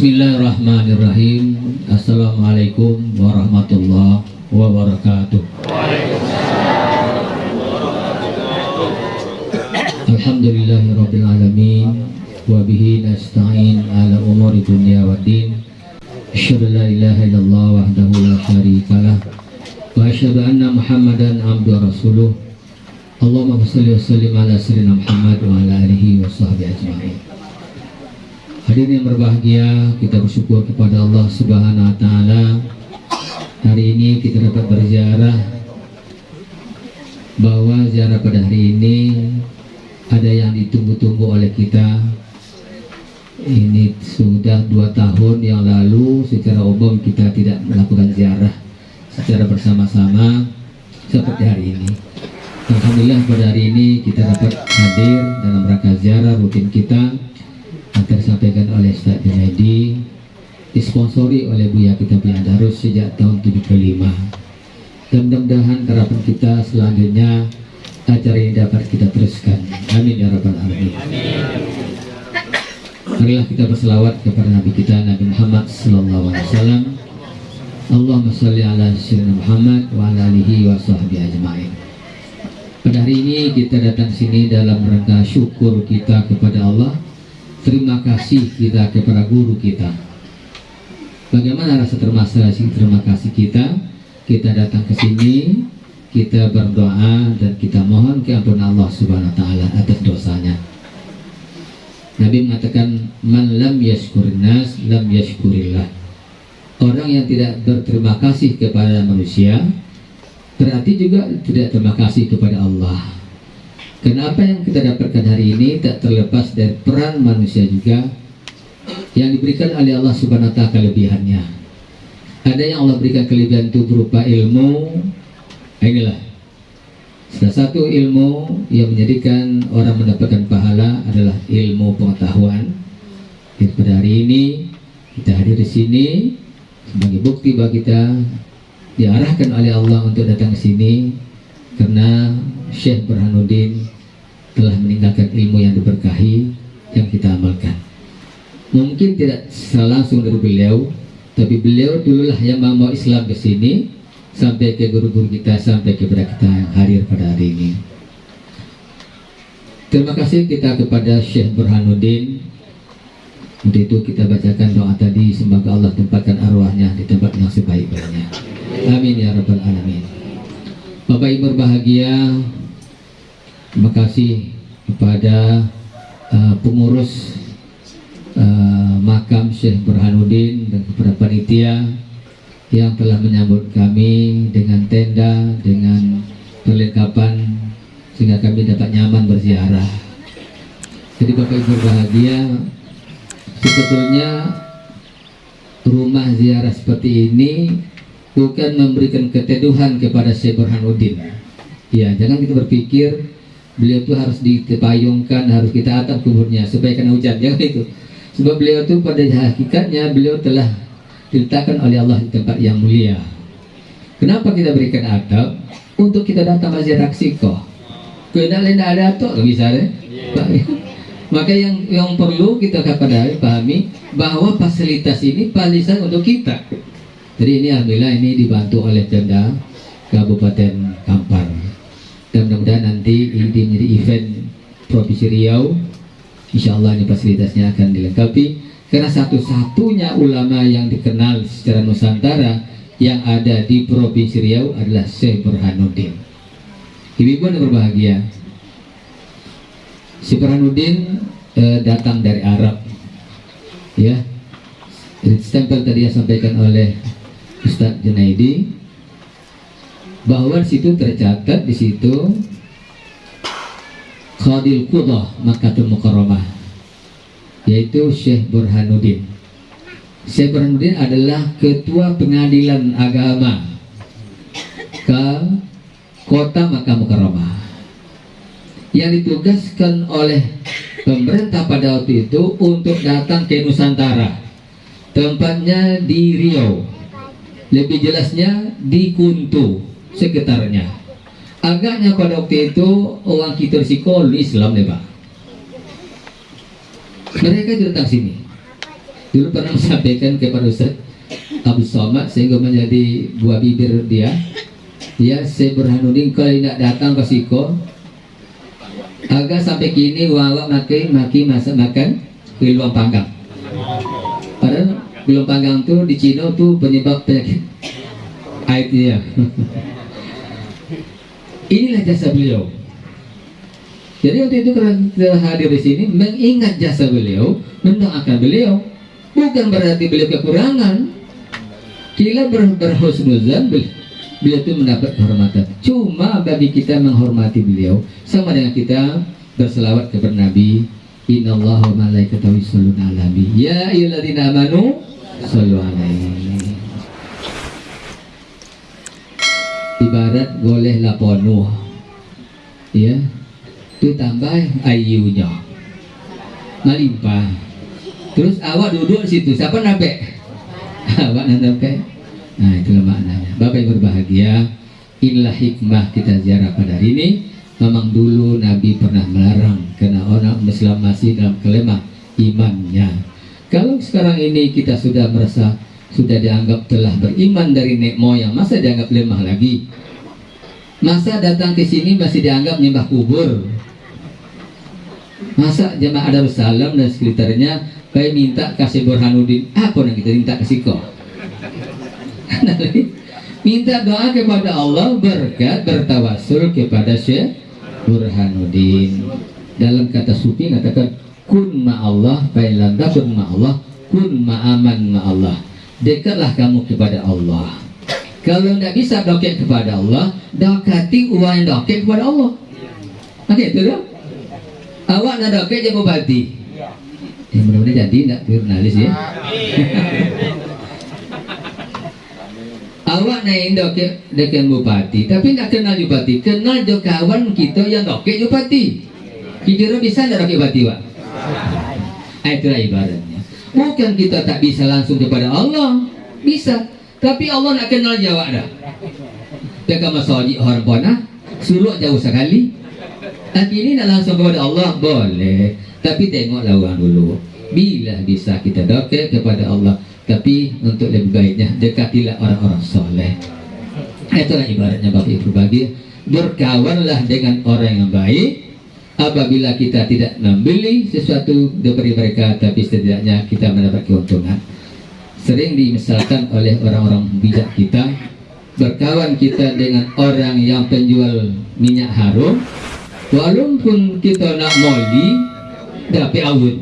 Bismillahirrahmanirrahim. Assalamualaikum warahmatullahi wabarakatuh. Alhamdulillahirrabbilalamin Wabihi nasta'in ala umuri dunia wa din. Asyadu la ilaha illallah wahdahu la syarikalah Wa asyadu anna muhammadan abdu rasuluh. Allahumma salli wa sallim ala sayyidina Muhammad wa ala alihi wa sahbihi ajma'in Hadirin yang berbahagia, kita bersyukur kepada Allah Subhanahu wa taala. Hari ini kita dapat berziarah bahwa ziarah pada hari ini ada yang ditunggu-tunggu oleh kita. Ini sudah dua tahun yang lalu secara umum kita tidak melakukan ziarah secara bersama-sama seperti hari ini. Alhamdulillah pada hari ini kita dapat hadir dalam rangka ziarah rutin kita akan disampaikan oleh Ustaz Junaidi disponsori oleh Buya kita Darus sejak tahun 75 dan mudah-mudahan harapan kita selanjutnya acara ini dapat kita teruskan. Amin ya rabbal alamin. Marilah kita berselawat kepada Nabi kita Nabi Muhammad sallallahu alaihi wasallam. Allahumma salli ala sayyidina Muhammad wa ala alihi wa sahbihi ajma'in. Pada hari ini kita datang sini dalam rangka syukur kita kepada Allah terima kasih kita kepada guru kita. Bagaimana rasa terima kasih terima kasih kita? Kita datang ke sini kita berdoa dan kita mohon keampunan Allah subhanahu wa ta'ala atas dosanya. Nabi mengatakan man lam yashkurin nas lam yashkurillah. Orang yang tidak berterima kasih kepada manusia berarti juga tidak terima kasih kepada Allah Kenapa yang kita dapatkan hari ini tak terlepas dari peran manusia juga yang diberikan oleh Allah Subhanahu wa taala kelebihannya. Ada yang Allah berikan kelebihan itu berupa ilmu. Inilah salah satu ilmu yang menjadikan orang mendapatkan pahala adalah ilmu pengetahuan. Jadi pada hari ini kita hadir di sini sebagai bukti bagi kita diarahkan oleh Allah untuk datang ke sini karena Syekh Burhanuddin telah meninggalkan ilmu yang diberkahi yang kita amalkan. Mungkin tidak langsung dari beliau tapi beliau dululah yang mau Islam ke sini sampai ke guru-guru kita sampai kepada kita yang hadir pada hari ini. Terima kasih kita kepada Syekh Burhanuddin. Untuk itu kita bacakan doa tadi semoga Allah tempatkan arwahnya di tempat yang sebaik-baiknya. Amin ya rabbal alamin Bapak Ibu berbahagia Terima kasih kepada uh, pengurus uh, makam Syekh Burhanuddin dan kepada panitia yang telah menyambut kami dengan tenda, dengan perlengkapan sehingga kami dapat nyaman berziarah. Jadi Bapak Ibu berbahagia, sebetulnya rumah ziarah seperti ini bukan memberikan keteduhan kepada Syekh Burhanuddin. Ya jangan kita berpikir beliau itu harus ditepayungkan harus kita atap kuburnya supaya kena hujan. Jangan itu. Sebab beliau itu pada hakikatnya beliau telah diletakkan oleh Allah di tempat yang mulia. Kenapa kita berikan atap? Untuk kita datang masjid Raksiko kena lain ada atap misalnya maka yang yang perlu kita kepada pahami bahwa fasilitas ini fasilitas untuk kita jadi ini alhamdulillah ini dibantu oleh Pemda Kabupaten Kampar. Dan mudah-mudahan nanti ini menjadi event Provinsi Riau. Insya Allah ini fasilitasnya akan dilengkapi. Karena satu-satunya ulama yang dikenal secara Nusantara yang ada di Provinsi Riau adalah Syekh Burhanuddin. Ibu-ibu berbahagia. Syekh Burhanuddin eh, datang dari Arab. Ya, stempel tadi yang sampaikan oleh Ustaz Junaidi bahwa situ tercatat di situ Khadil Qudah Makatul Mukarramah yaitu Syekh Burhanuddin. Syekh Burhanuddin adalah ketua pengadilan agama ke kota Makkah Mukarramah yang ditugaskan oleh pemerintah pada waktu itu untuk datang ke Nusantara tempatnya di Riau lebih jelasnya di Kuntu sekitarnya. Agaknya pada waktu itu orang kita sekolah Islam nih Pak. Mereka datang sini. Dulu pernah sampaikan kepada Ustaz Abu Somad sehingga menjadi buah bibir dia. Ya saya Burhanuddin kalau tidak datang ke Siko. Agak sampai kini wawa maki maki masak makan gelombang panggang gelombang panggang tuh di Cina tuh penyebab penyakit. Aibnya inilah jasa beliau. Jadi waktu itu kita hadir di sini mengingat jasa beliau mendoakan beliau bukan berarti beliau kekurangan. Kita ber berhusnuzan beliau beliau itu mendapat kehormatan. Cuma bagi kita menghormati beliau sama dengan kita berselawat kepada Nabi Inna Allah wa malaikatahu yusalluna ala nabi. Ya ayyuhalladzina amanu alaihi. Ibarat goleh laponuh ya. Tambah ayunya malimpah terus awak duduk situ. Siapa nabe awak nabe nah itulah maknanya. Bapak yang berbahagia inilah hikmah kita ziarah pada hari ini. Memang dulu Nabi pernah melarang karena orang Islam masih dalam kelemah imannya kalau sekarang ini kita sudah merasa sudah dianggap telah beriman dari nek moyang masa dianggap lemah lagi? Masa datang ke sini masih dianggap nyembah kubur? Masa jemaah Darussalam dan sekitarnya kayak minta kasih Burhanuddin apa yang kita minta kasih kok minta doa kepada Allah berkat bertawasul kepada Syekh Burhanuddin. Dalam kata sufi katakan kun ma Allah fa'ilan takun ma Allah kun ma'aman ma Allah. Dekatlah kamu kepada Allah. Kalau tidak bisa doket kepada Allah dokati uang doket kepada Allah. Oke okay, itu dong awak nak doket je bupati eh mudah-mudahan jadi tidak jurnalis ya? Awak naik doket dengan bupati tapi tidak kenal bupati kenal jo kawan kita yang doket bupati kira bisa tidak doket bupati pak itulah ibaratnya bukan kita tak bisa langsung kepada Allah. Bisa. Tapi Allah nak kenal jawab dah. Dekat masjid orang panah suruh jauh sekali. Tapi ini nak langsung kepada Allah. Boleh. Tapi tengok lawan dulu. Bila bisa kita doket kepada Allah. Tapi untuk lebih baiknya dekatilah orang-orang soleh. Itulah ibaratnya Bapak Ibu bagi. Berkawanlah dengan orang yang baik apabila kita tidak membeli sesuatu dari mereka tapi setidaknya kita mendapat keuntungan. Sering dimisalkan oleh orang-orang bijak kita berkawan kita dengan orang yang penjual minyak harum walaupun kita nak moli dapat awun.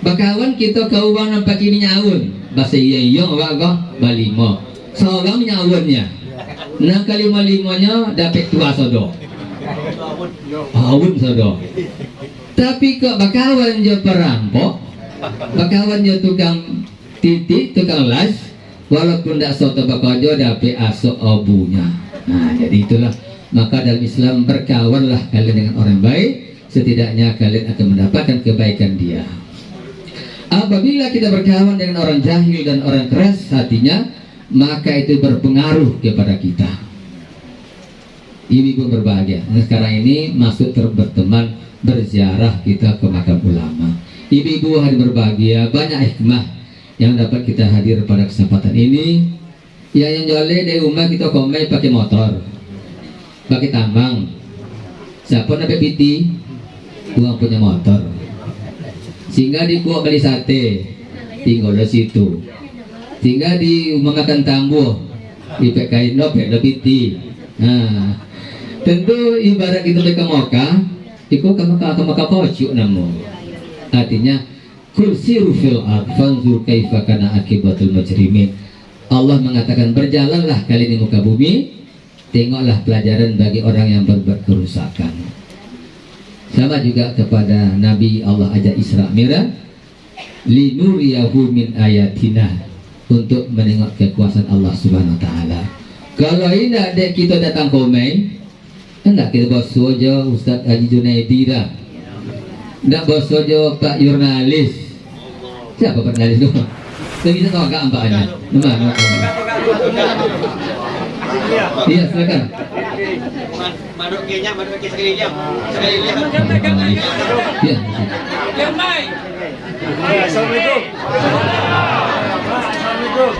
Bakawan kita kau bang nampak ini nyawun bahasa iya iya kau balimo seorang nyawunnya nah kali malimonya dapat tua sodo sodo tapi kok bakawan je perampok? Bakawan je tukang titik tukang las? Walaupun tidak soto bakajo dapat asok obunya. Nah jadi itulah. Maka dalam Islam berkawanlah kalian dengan orang baik. Setidaknya kalian akan mendapatkan kebaikan dia. Apabila kita berkawan dengan orang jahil dan orang keras hatinya maka itu berpengaruh kepada kita ibu-ibu berbahagia. Nah, sekarang ini masuk berteman berziarah kita ke makam ulama. Ibu-ibu hari berbahagia banyak hikmah yang dapat kita hadir pada kesempatan ini. Ya yang joleh dari rumah kita komai pakai motor pakai tambang. Siapa nabi piti? Uang punya motor. Sehingga di kuah beli sate tinggal di situ. Sehingga di mengakan tambuh di PKI nopek lebih ti nah tentu ibarat itu mereka moka itu kamu kamu maka pocuk namu artinya kursi rufil fanzur kaifa akibatul mujrimin. Allah mengatakan berjalanlah kali di muka bumi tengoklah pelajaran bagi orang yang berbuat kerusakan. Sama juga kepada Nabi Allah ajak Isra Miraj linuriyahu min ayatina untuk menengok kekuasaan Allah Subhanahu wa taala. Kalau ini ada kita datang komai, enggak kita bos saja Ustaz Haji Junaidi dah. Enggak bos saja Pak jurnalis. Siapa Pak jurnalis tu? Saya bisa tahu agak ampaknya. Nama, Iya, silakan. Maduk kenya, maduk ke sekali jam. Sekali jam. Iya. Yang baik. Assalamualaikum. Assalamualaikum.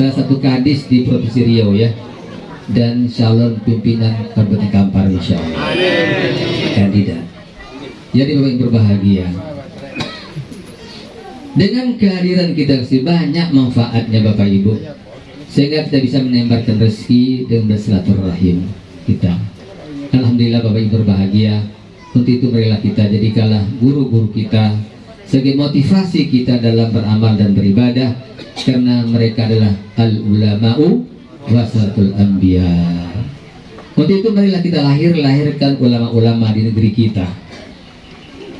salah satu kadis di Provinsi Riau ya dan calon pimpinan Kabupaten Kampar insya Allah. Kandidat. Jadi Bapak yang berbahagia. Dengan kehadiran kita sih banyak manfaatnya Bapak Ibu. Sehingga kita bisa menembarkan rezeki dan bersilaturahim kita. Alhamdulillah Bapak Ibu berbahagia. Untuk itu marilah kita jadikanlah guru-guru kita sebagai motivasi kita dalam beramal dan beribadah. Karena mereka adalah al ulama'u wasatul anbiya. Untuk itu marilah kita lahir lahirkan ulama-ulama di negeri kita.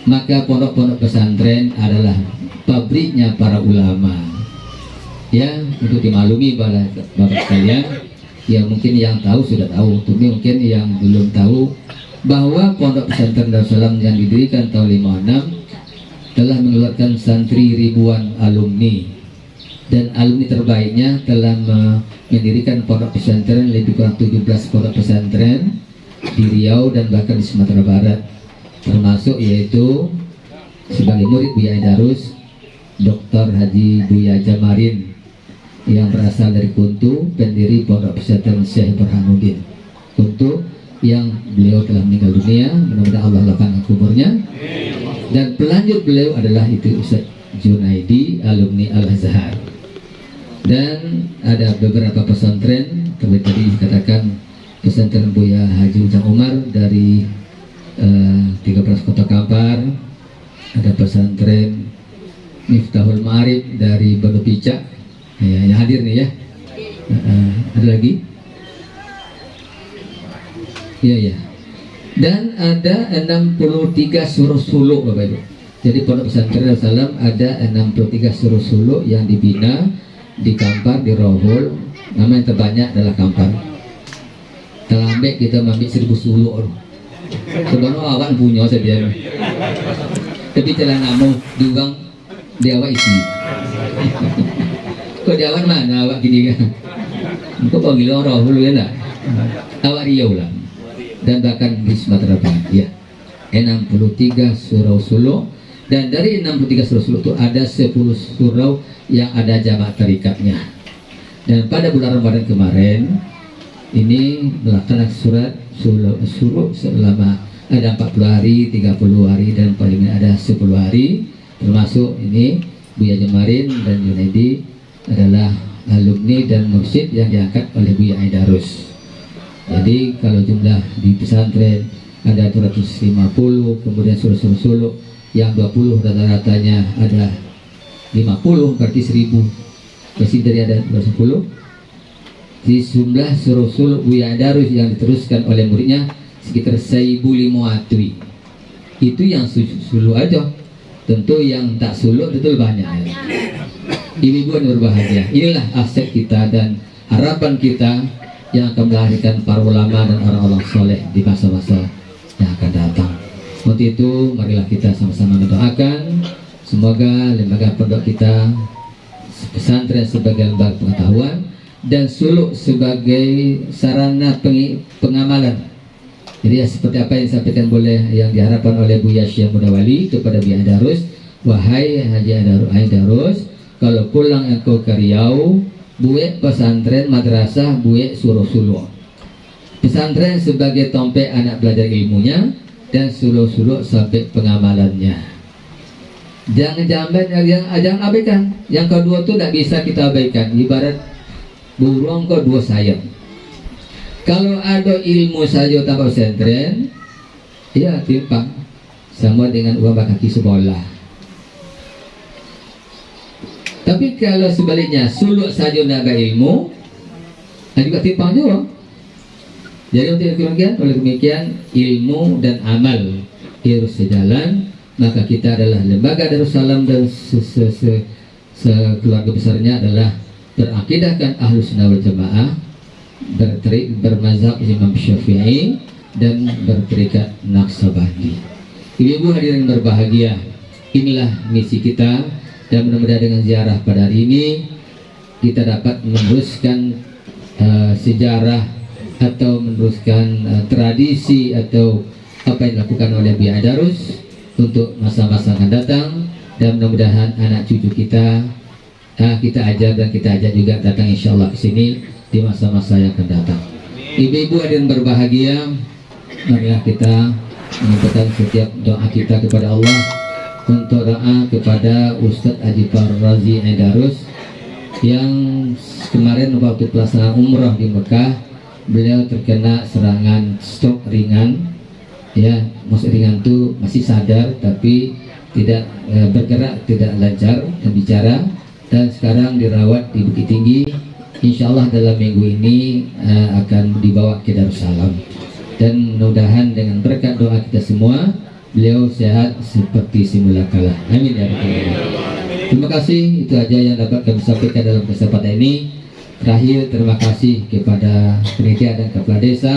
Maka pondok-pondok pesantren adalah pabriknya para ulama. Ya untuk dimaklumi bapak sekalian ya mungkin yang tahu sudah tahu tapi mungkin yang belum tahu bahwa pondok pesantren Darussalam yang didirikan tahun 56 telah mengeluarkan santri ribuan alumni dan alumni terbaiknya telah me- mendirikan pondok pesantren lebih kurang 17 pondok pesantren di Riau dan bahkan di Sumatera Barat. Termasuk yaitu sebagai murid Buya Darus Dr. Haji Buya Jamarin yang berasal dari Kuntu pendiri pondok pesantren Syekh Burhanuddin Kuntu yang beliau telah meninggal dunia mudah-mudahan Allah lapangkan kuburnya dan pelanjut beliau adalah itu Ustaz Junaidi alumni Al Azhar dan ada beberapa pesantren terlebih tadi dikatakan pesantren Buya Haji Ujang Umar dari eh, 13 kota Kampar ada pesantren Miftahul Ma'arif dari Banu Pica ya, yang hadir nih ya eh, ada lagi Iya ya. Dan ada 63 suruh suluk Bapak Ibu. Jadi Pondok Pesantren Darussalam ada 63 suruh suluk yang dibina di Kampar, di Rohul. Nama yang terbanyak adalah Kampar. Terlambat kita ambil seribu suluk. Sebenarnya awan punya saja. Tapi telah namu diuang di awak isi. Kok di awan mana awak gini kan? Kok panggil orang Rohul ya enggak? Awak Riau lah dan bahkan di Sumatera Barat ya 63 surau sulu dan dari 63 surau sulu itu ada 10 surau yang ada jamaah tarikatnya. Dan pada bulan Ramadan kemarin ini melaksanakan surat sulu, suruh selama ada 40 hari 30 hari dan paling ada 10 hari. Termasuk ini Buya Jemarin dan Junaidi adalah alumni dan mursyid yang diangkat oleh Buya Aidarus. Jadi kalau jumlah di pesantren ada 250, kemudian suruh-suruh suluk yang 20 rata-ratanya ada 50 berarti 1000. Pasti dari ada 210. Di jumlah suruh suluk Buya Darus yang diteruskan oleh muridnya sekitar 1500. Itu yang su- suluk aja. Tentu yang tak suluk betul banyak. ya. Ibu-ibu yang berbahagia. Inilah aset kita dan harapan kita yang akan melahirkan para ulama dan orang-orang soleh di masa-masa yang akan datang. Untuk itu, marilah kita sama-sama mendoakan. Semoga lembaga pondok kita pesantren sebagai lembaga pengetahuan dan suluk sebagai sarana pengamalan. Jadi ya, seperti apa yang disampaikan boleh yang diharapkan oleh Bu Yasya Mudawali kepada Bi Darus, wahai Haji Adarus, Darus, kalau pulang engkau ke Riau, buek pesantren madrasah buek suruh suluh pesantren sebagai tompek anak belajar ilmunya dan suluh-suluh sampai pengamalannya. Jangan jambat yang jangan abaikan. Yang kedua tuh tidak bisa kita abaikan. Ibarat burung ke dua sayap. Kalau ada ilmu saja tanpa pesantren ya timpang. Sama dengan uang kaki sekolah tapi kalau sebaliknya suluk saja naga ilmu, juga timpang juga. Jadi untuk demikian, oleh demikian ilmu dan amal harus sejalan. Maka kita adalah lembaga Darussalam dan se -se -se sekeluarga besarnya adalah berakidahkan ahlus sunnah wal jamaah berterik bermazhab Imam Syafi'i dan berterikat Naksabandi. Ibu-ibu hadirin berbahagia, inilah misi kita dan mudah-mudahan dengan ziarah pada hari ini kita dapat meneruskan uh, sejarah atau meneruskan uh, tradisi atau apa yang dilakukan oleh Biya Darus untuk masa-masa akan datang dan mudah-mudahan anak cucu kita ah, kita ajar dan kita ajak juga datang insya Allah ke sini di masa-masa yang akan datang. Ibu-ibu hadirin berbahagia, marilah kita menyampaikan setiap doa kita kepada Allah untuk doa kepada Ustadz Haji Razi Aidarus yang kemarin waktu pelaksanaan umroh di Mekah beliau terkena serangan stroke ringan. Ya maksud ringan itu masih sadar tapi tidak eh, bergerak tidak lancar bicara. Dan sekarang dirawat di Bukit Tinggi. Insya Allah dalam minggu ini eh, akan dibawa ke Darussalam. Dan mudah-mudahan dengan berkat doa kita semua beliau sehat seperti semula kala. Amin ya terima kasih. Itu aja yang dapat kami sampaikan dalam kesempatan ini terakhir terima kasih kepada panitia dan kepala desa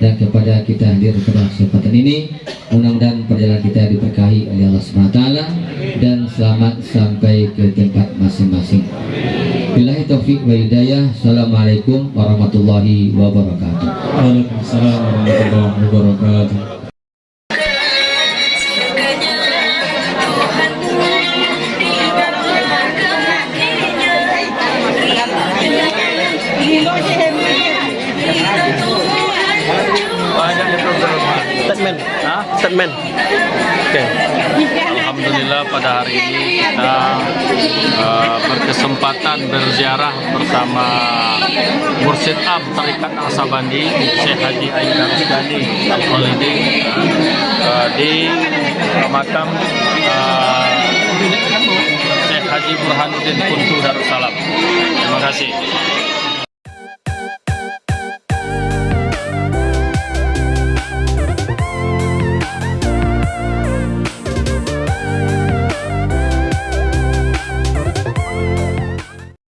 dan kepada kita hadir pada kesempatan ini. Mudah-mudahan perjalanan kita diberkahi oleh Allah SWT dan selamat sampai ke tempat masing-masing. Billahi taufiq wa hidayah. Assalamualaikum warahmatullahi wabarakatuh. Waalaikumsalam warahmatullahi wabarakatuh. Hah? Statement. Oke. Alhamdulillah pada hari ini kita uh, berkesempatan berziarah bersama Mursyid Am Tarikat Al-Sabandi Syekh Haji Ayyub Rusdani Al-Khalidi uh, di makam uh, Syekh Haji Burhanuddin Kuntu Darussalam. Terima kasih.